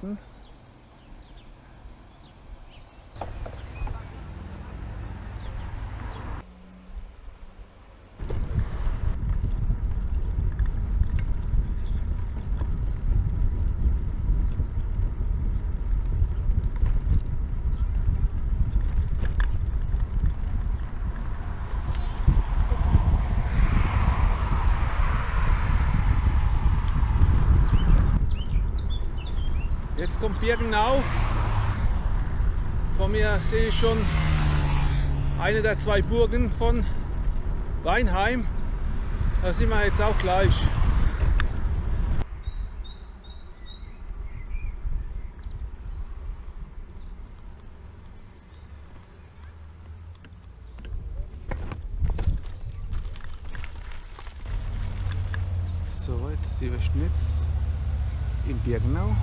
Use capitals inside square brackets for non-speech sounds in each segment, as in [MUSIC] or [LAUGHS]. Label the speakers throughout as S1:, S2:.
S1: Bei Jetzt kommt Birkenau. Vor mir sehe ich schon eine der zwei Burgen von Weinheim. Da sind wir jetzt auch gleich. So, jetzt die Westnitz in Birkenau.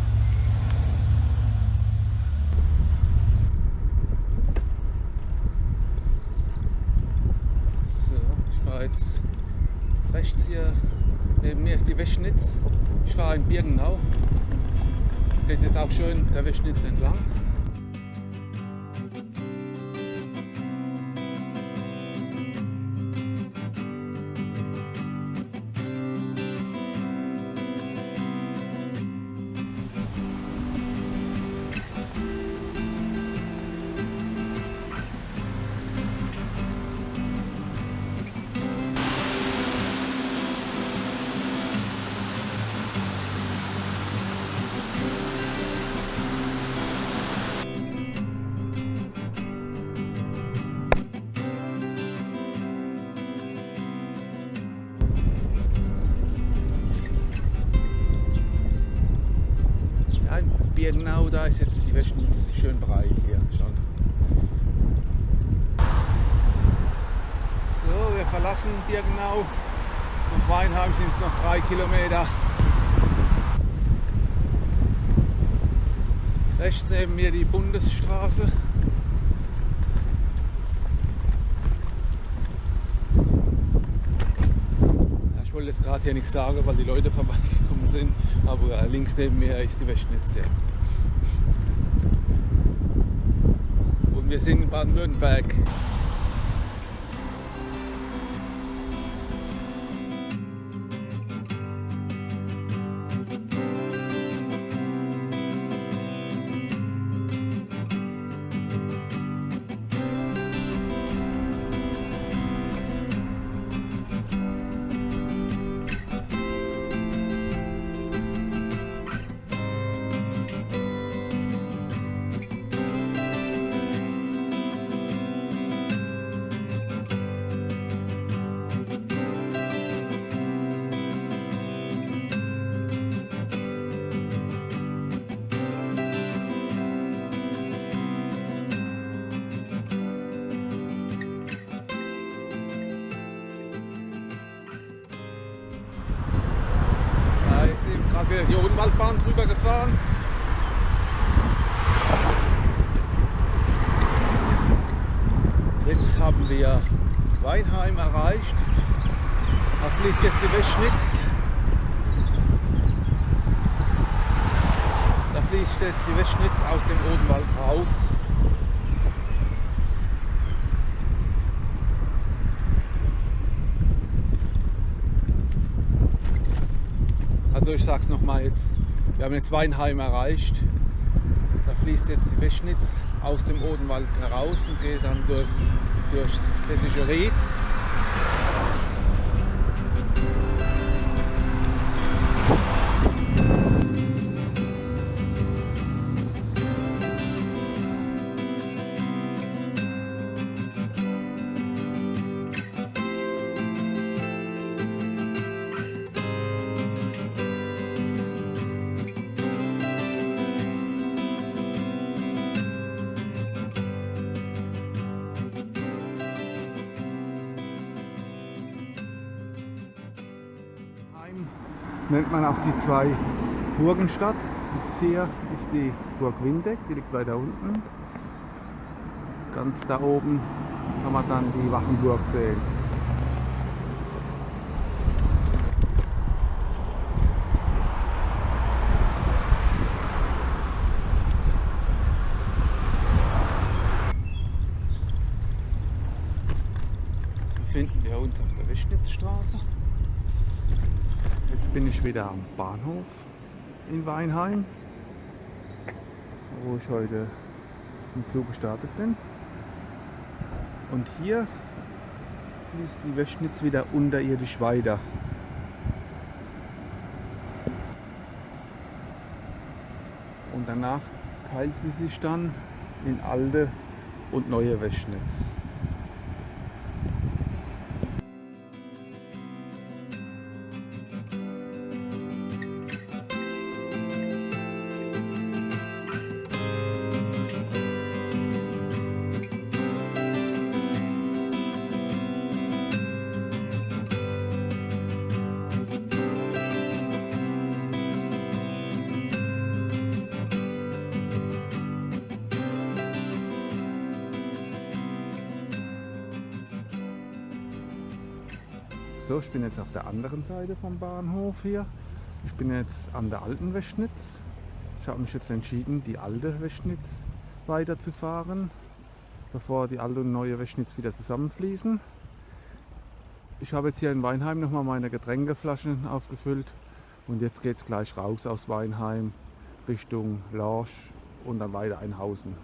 S1: So, ich fahre jetzt rechts hier, neben mir ist die Weschnitz. Ich fahre in Birkenau. Jetzt auch schön der Weschnitz entlang. Birkenau, da ist jetzt die Weschnitz schön breit hier schon. So, wir verlassen Birkenau. Nach Weinheim sind es noch drei Kilometer. Rechts neben mir die Bundesstraße. Ich wollte jetzt gerade hier nichts sagen, weil die Leute vorbeigekommen sind, aber links neben mir ist die Weschnitz. Wir sind in Baden-Württemberg. Die Odenwaldbahn drüber gefahren. Jetzt haben wir Weinheim erreicht. Da fließt jetzt die Weschnitz. Da fließt jetzt die Weschnitz aus dem Odenwald raus. Also ich sag's nochmal jetzt, wir haben jetzt Weinheim erreicht. Da fließt jetzt die Weschnitz aus dem Odenwald heraus und geht dann durchs, durchs Hessische Ried. Auch die zwei Burgenstadt. Das hier ist die Burg Windeck, die liegt weiter unten. Ganz da oben kann man dann die Wachenburg sehen. Jetzt befinden wir uns auf der Wischnitzstraße. Bin ich wieder am Bahnhof in Weinheim, wo ich heute im Zug gestartet bin. Und hier fließt die Wöschnitz wieder unterirdisch weiter. Und danach teilt sie sich dann in alte und neue Wöschnitz. Ich bin jetzt auf der anderen Seite vom Bahnhof hier. Ich bin jetzt an der alten Weschnitz. Ich habe mich jetzt entschieden, die alte Weschnitz weiterzufahren, bevor die alte und neue Weschnitz wieder zusammenfließen. Ich habe jetzt hier in Weinheim nochmal meine Getränkeflaschen aufgefüllt und jetzt geht es gleich raus aus Weinheim Richtung Lorsch und dann weiter Einhausen.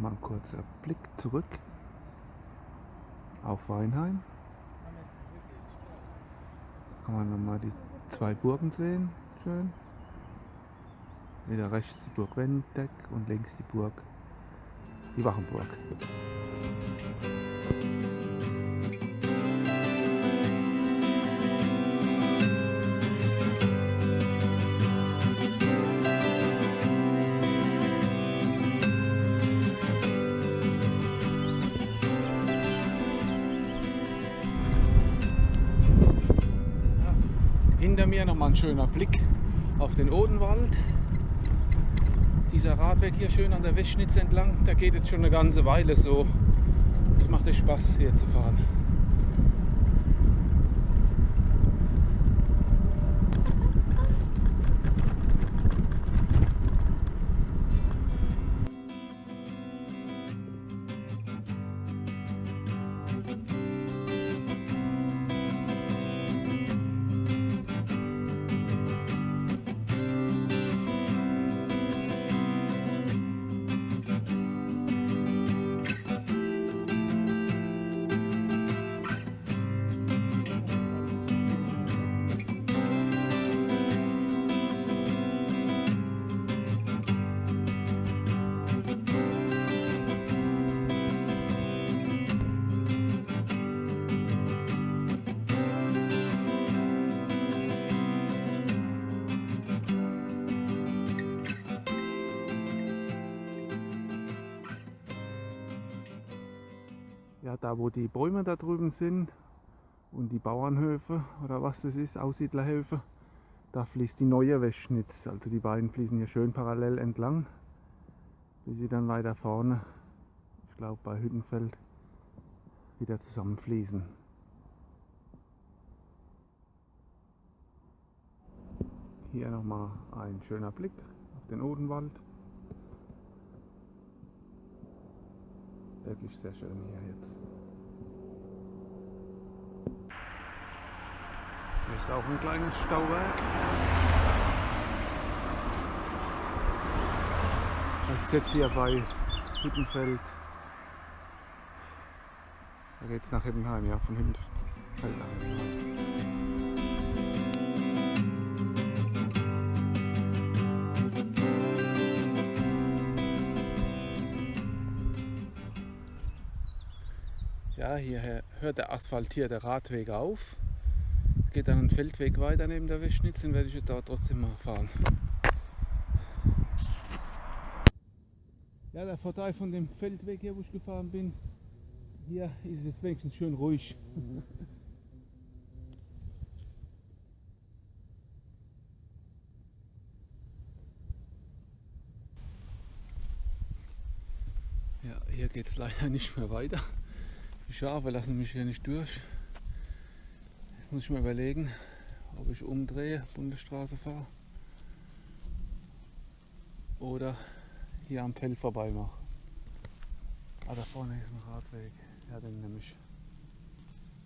S1: Mal ein kurzer Blick zurück auf Weinheim. Kann man nochmal die zwei Burgen sehen, schön. Wieder rechts die Burg Wendeck und links die Burg, die Wachenburg. Hinter mir nochmal ein schöner Blick auf den Odenwald. Dieser Radweg hier schön an der Weschnitz entlang, der geht jetzt schon eine ganze Weile so. Es macht echt Spaß hier zu fahren. Ja, da wo die Bäume da drüben sind und die Bauernhöfe oder was das ist, Aussiedlerhöfe, da fließt die neue Weschnitz. Also die beiden fließen hier schön parallel entlang, bis sie dann weiter vorne, ich glaube bei Hüttenfeld, wieder zusammenfließen. Hier nochmal ein schöner Blick auf den Odenwald. Wirklich sehr schön hier jetzt. Hier ist auch ein kleines Stauwerk. Das ist jetzt hier bei Hüttenfeld. Da geht es nach Hippenheim, ja, von Hüttenfeld nach. Ja, hier hört der asphaltierte Radweg auf. Geht dann einen Feldweg weiter neben der Wischnitz, den werde ich jetzt da trotzdem mal fahren. Ja, der Vorteil von dem Feldweg hier, wo ich gefahren bin, hier ist es jetzt wenigstens schön ruhig. Ja, hier geht es leider nicht mehr weiter. Die Schafe lassen mich hier nicht durch. Jetzt muss ich mir überlegen, ob ich umdrehe, Bundesstraße fahre oder hier am Feld vorbei mache. Ah, da vorne ist ein Radweg. Ja, den nehme ich.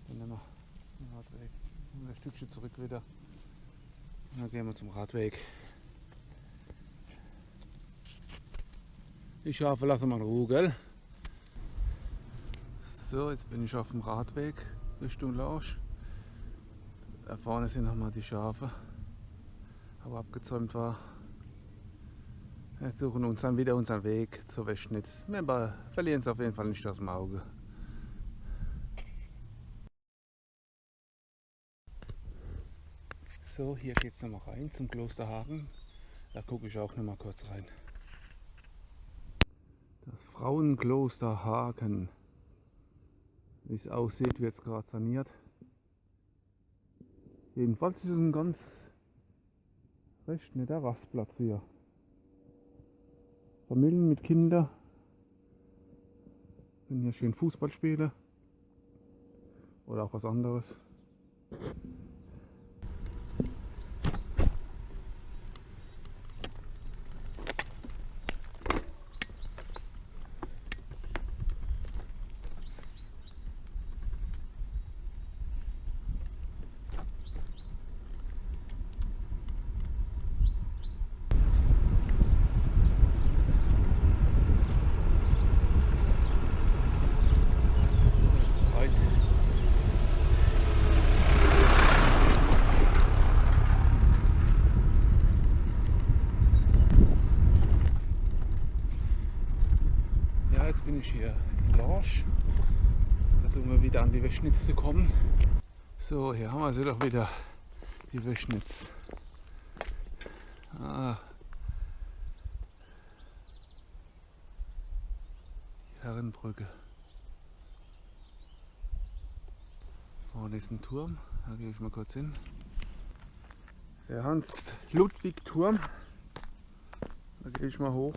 S1: Den nehme ich. Den Radweg. Ein Stückchen zurück wieder. Und dann gehen wir zum Radweg. Ich hoffe, lassen wir in Ruhe, gell? So, jetzt bin ich auf dem Radweg Richtung Lausch. Da vorne sind nochmal die Schafe, aber abgezäumt war. Wir suchen uns dann wieder unseren Weg zur Wäschnitz. Wir verlieren es auf jeden Fall nicht aus dem Auge. So, hier geht es nochmal rein zum Klosterhagen. Da gucke ich auch nochmal kurz rein. Das Frauenkloster Hagen. Wie es aussieht, wird es gerade saniert. Jedenfalls ist es ein ganz recht netter Rastplatz hier. Familien mit Kindern können hier schön Fußball spielen oder auch was anderes. Bin ich hier in Lorsch. Versuchen wir wieder an die Wöschnitz zu kommen. So, hier haben wir sie doch wieder, die Wöschnitz. Ah. Die Herrenbrücke. Vorne ist ein Turm, da gehe ich mal kurz hin. Der Hans-Ludwig-Turm. Da gehe ich mal hoch.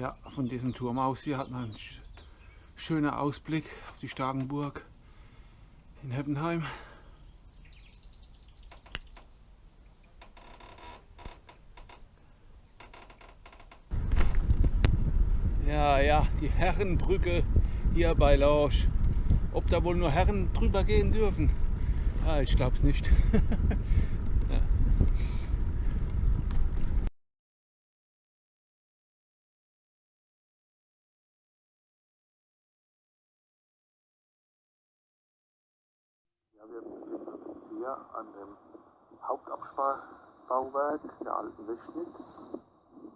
S1: Ja, von diesem Turm aus hier hat man einen schönen Ausblick auf die Starkenburg in Heppenheim. Ja, ja, die Herrenbrücke hier bei Lorsch. Ob da wohl nur Herren drüber gehen dürfen? Ja, ich glaube es nicht. [LAUGHS]
S2: Ja, wir befinden uns hier an dem Hauptabsperrbauwerk der alten Wischnitz.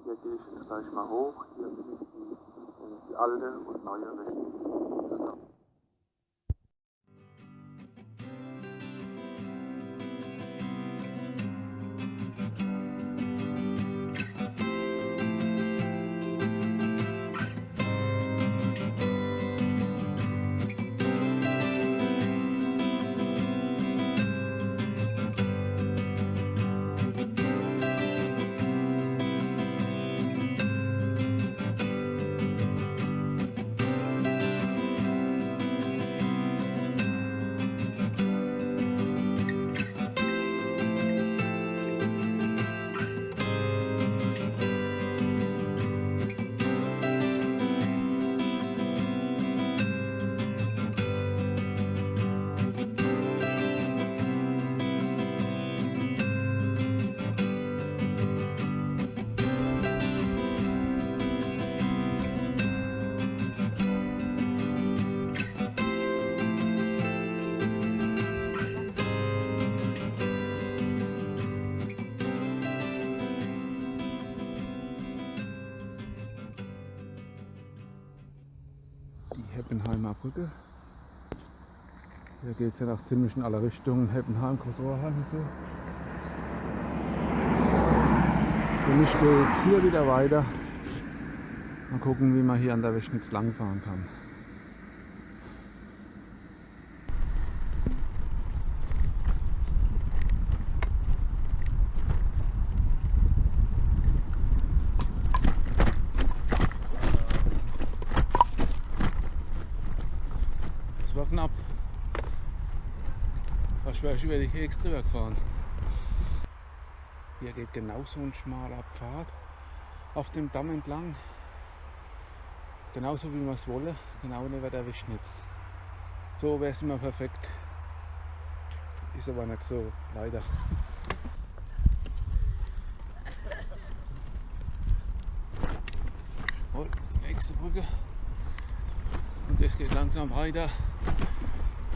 S2: Hier gehe ich jetzt gleich mal hoch. Hier bin ich die, die alte und neue Wischnitz
S1: Heppenheimer Brücke. Hier geht es ja noch ziemlich in alle Richtungen, Heppenheim, Großrohrheim und so. Und ich gehe jetzt hier wieder weiter. Mal gucken, wie man hier an der Weschnitz langfahren kann. Das war knapp. Fast wäre ich drüber gefahren. Hier geht genau so ein schmaler Pfad auf dem Damm entlang. Genauso wie wir es wollen, genau neben der Wischnitz. So wäre es immer perfekt. Ist aber nicht so, leider. Oh, nächste Brücke. Und es geht langsam weiter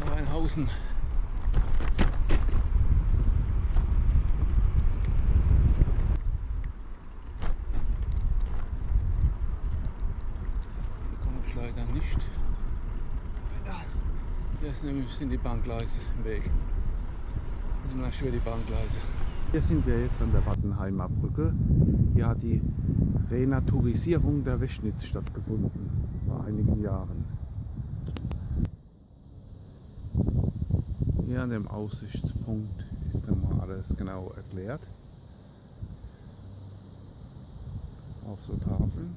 S1: nach Rheinhausen. Hier komme ich leider nicht. Ist nämlich, sind die Bahngleise im Weg. Und dann schwer die Bahngleise. Hier sind wir jetzt an der Wattenheimer Brücke. Hier hat die Renaturisierung der Weschnitz stattgefunden vor einigen Jahren. Hier an dem Aussichtspunkt ist nochmal alles genau erklärt. Auf so Tafeln.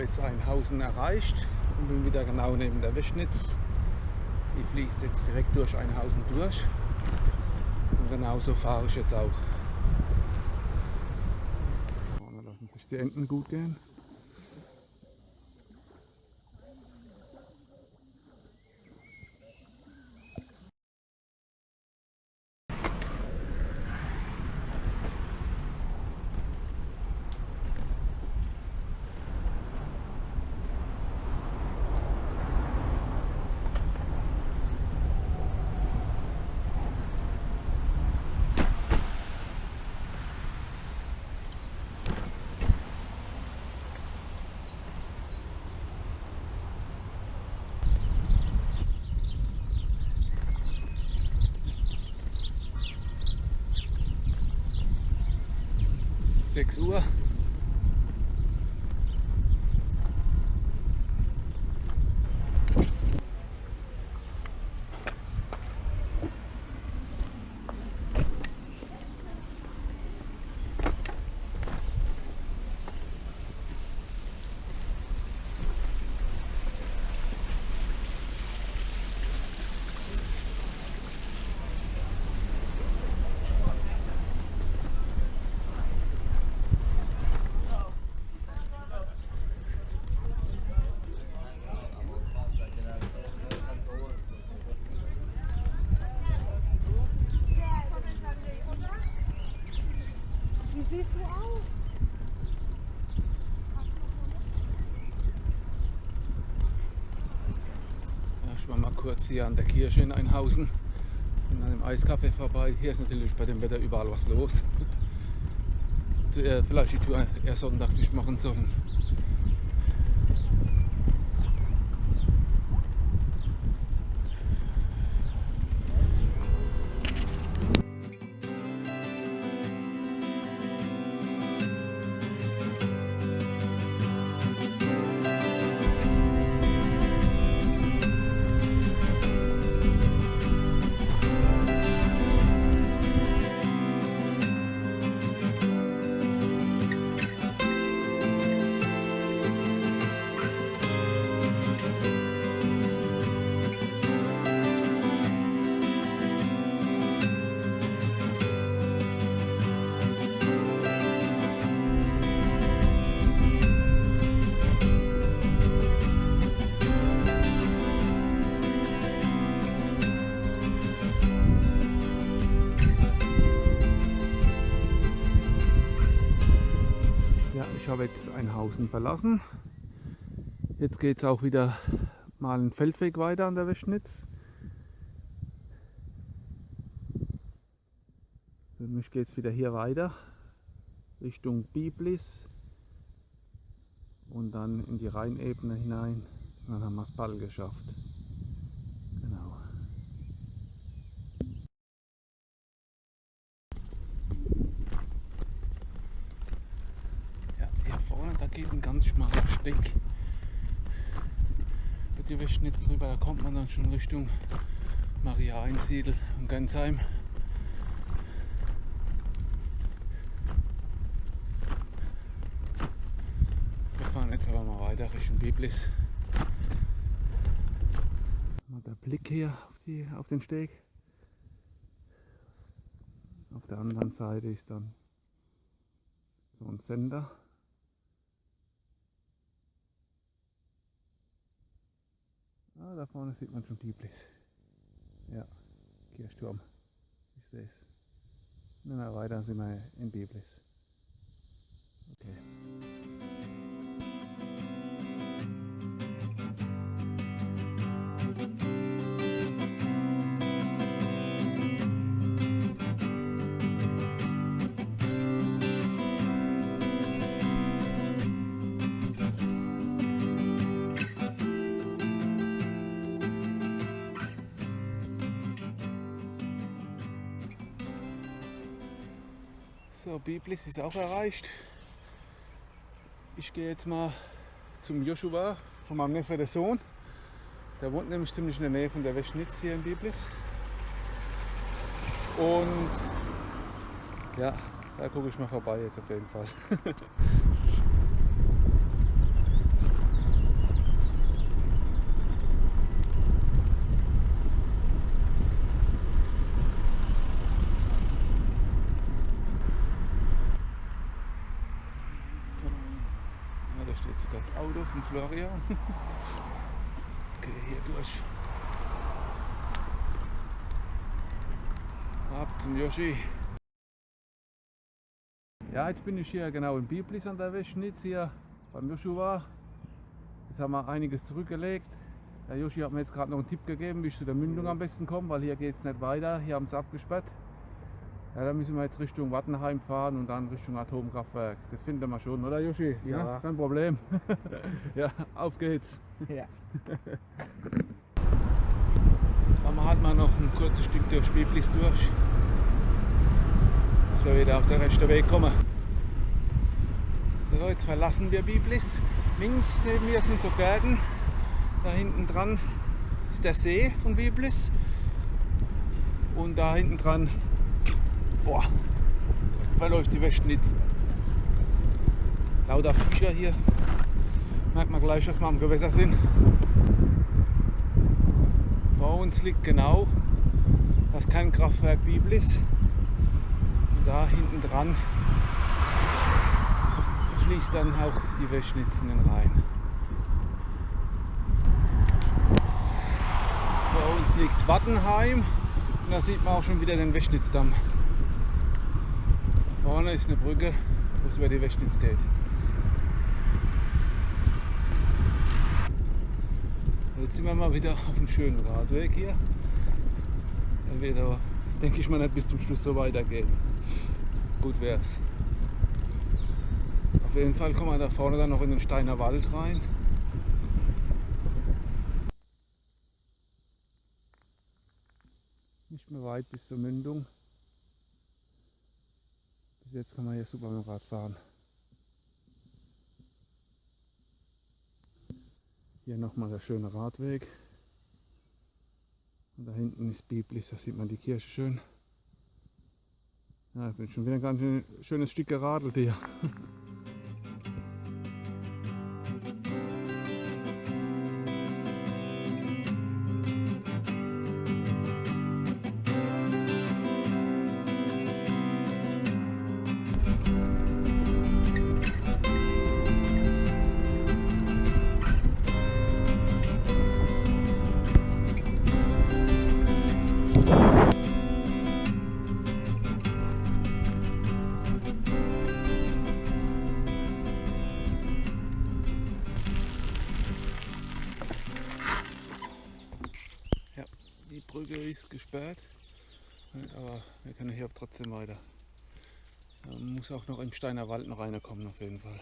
S1: Habe jetzt Einhausen erreicht und bin wieder genau neben der Wischnitz. Die fließt jetzt direkt durch Einhausen durch. Und genauso fahre ich jetzt auch. Vorne lassen sich die Enten gut gehen. Sechs Uhr.
S3: Siehst du aus?
S1: Ich war mal kurz hier an der Kirche in Einhausen und an dem Eiskaffee vorbei. Hier ist natürlich bei dem Wetter überall was los. Äh, Vielleicht die Tour eher sonntags nicht machen sollen. Jetzt Einhausen verlassen. Jetzt geht es auch wieder mal einen Feldweg weiter an der Weschnitz. Für mich geht es wieder hier weiter Richtung Biblis und dann in die Rheinebene hinein. Dann haben wir es bald geschafft. Genau. Ja, hier vorne, da geht ein ganz schmaler Steck. Mit die Weschnitz drüber, da kommt man dann schon Richtung Maria Einsiedel und Gensheim. Wir fahren jetzt aber mal weiter Richtung Biblis. Mal der Blick hier auf, die, auf den Steg. Auf der anderen Seite ist dann so ein Sender. Ah, da vorne sieht man schon Biblis. Ja, Kirchturm. Ich sehe es. Na, weiter sind wir in Biblis. Okay. So, Biblis ist auch erreicht. Ich gehe jetzt mal zum Joshua von meinem Neffe, der Sohn. Der wohnt nämlich ziemlich in der Nähe von der Weschnitz hier in Biblis. Und ja, da gucke ich mal vorbei jetzt auf jeden Fall. [LAUGHS] Ja, da steht sogar das Auto von Florian. [LAUGHS] Okay, hier durch. Ab zum Yoshi. Ja, jetzt bin ich hier genau in Biblis an der Weschnitz hier beim Joshua. Jetzt haben wir einiges zurückgelegt. Der Joshi hat mir jetzt gerade noch einen Tipp gegeben, wie ich zu der Mündung am besten komme, weil hier geht es nicht weiter. Hier haben sie abgesperrt. Ja, da müssen wir jetzt Richtung Wattenheim fahren und dann Richtung Atomkraftwerk. Das finden wir schon, oder Joshi?
S4: Ja.
S1: kein Problem. [LAUGHS] ja, auf geht's.
S4: Ja. [LAUGHS]
S1: Fahren wir halt mal noch ein kurzes Stück durch Biblis durch. Dass wir wieder auf den rechten Weg kommen. So, jetzt verlassen wir Biblis. Links neben mir sind so Gärten. Da hinten dran ist der See von Biblis. Und da hinten dran boah, verläuft die Weschnitz. Lauter Fischer hier. Merkt man gleich, dass wir am Gewässer sind. Vor uns liegt genau das Kernkraftwerk Biblis. Und da hinten dran fließt dann auch die Weschnitz in den Rhein. Vor uns liegt Wattenheim und da sieht man auch schon wieder den Weschnitzdamm. Vorne ist eine Brücke, wo es über die Weschnitz geht. Jetzt sind wir mal wieder auf einem schönen Radweg hier. Er wird aber, denke ich mal, nicht bis zum Schluss so weitergehen. Gut wär's. Auf jeden Fall kommen wir da vorne dann noch in den Steiner Wald rein. Nicht mehr weit bis zur Mündung. Bis jetzt kann man hier super mit dem Rad fahren. Hier nochmal der schöne Radweg. Und da hinten ist Biblis, da sieht man die Kirche schön. Ja, ich bin schon wieder ein ganz schön, schönes Stück geradelt hier. [LAUGHS] Man muss auch noch im Steiner Wald noch reinkommen auf jeden Fall.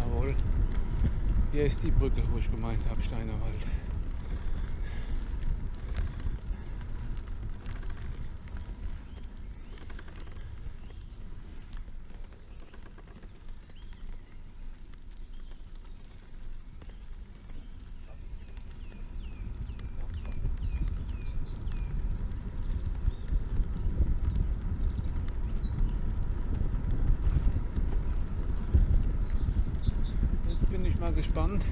S1: Jawohl. Hier ist die Brücke, wo ich gemeint habe, Steiner Wald. Jetzt bin ich mal gespannt,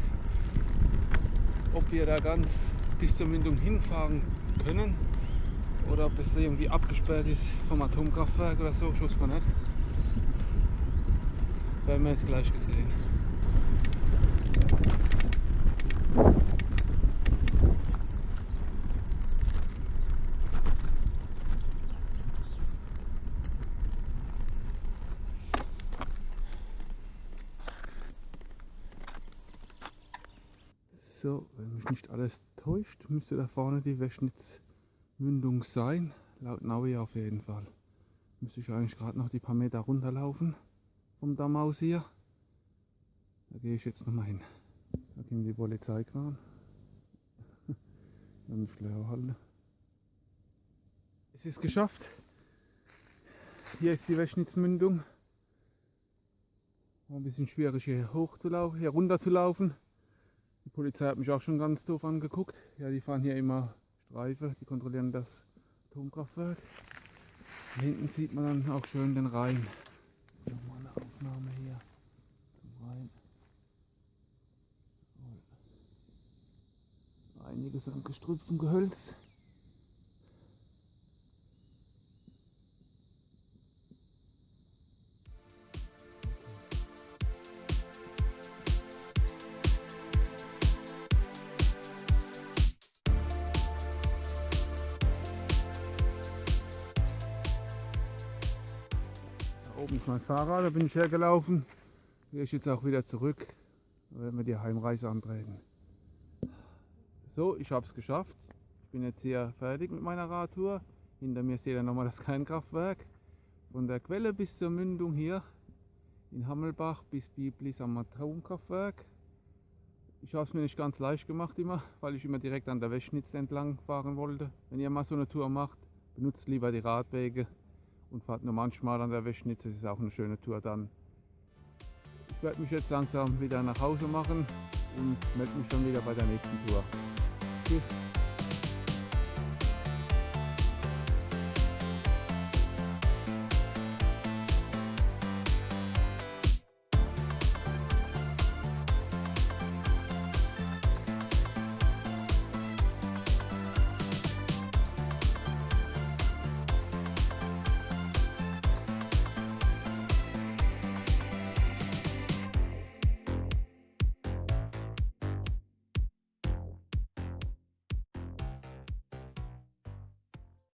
S1: ob wir da ganz bis zur Mündung hinfahren können oder ob das irgendwie abgesperrt ist vom Atomkraftwerk oder so. Ich weiß gar nicht. Werden wir jetzt gleich gesehen. So, wenn mich nicht alles täuscht, müsste da vorne die Wäschnitzmündung sein. Laut Navi auf jeden Fall. Müsste ich eigentlich gerade noch die paar Meter runterlaufen vom Damm aus hier. Da gehe ich jetzt nochmal hin. Da kommt die Polizeikran. [LAUGHS] Dann schlau halten. Es ist geschafft. Hier ist die Wäschnitzmündung. War ein bisschen schwierig hier hoch hier runter zu laufen. Polizei hat mich auch schon ganz doof angeguckt. Ja, die fahren hier immer Streife, die kontrollieren das Atomkraftwerk. Hinten sieht man dann auch schön den Rhein. Nochmal eine Aufnahme hier zum Rhein. Einiges an Gestrüpp und Gehölz. Ist mein Fahrrad, da bin ich hergelaufen. Gehe ich jetzt auch wieder zurück. Da werden wir die Heimreise antreten. So, ich habe es geschafft. Ich bin jetzt hier fertig mit meiner Radtour. Hinter mir seht ihr nochmal das [LAUGHS] Kernkraftwerk. Von der Quelle bis zur Mündung hier in Hammelbach bis Biblis am Atomkraftwerk. Ich habe es mir nicht ganz leicht gemacht immer, weil ich immer direkt an der Wäschnitz entlang fahren wollte. Wenn ihr mal so eine Tour macht, benutzt lieber die Radwege und fahrt nur manchmal an der Wäschnitz. Das ist auch eine schöne Tour dann. Ich werde mich jetzt langsam wieder nach Hause machen und melde mich dann wieder bei der nächsten Tour. Tschüss.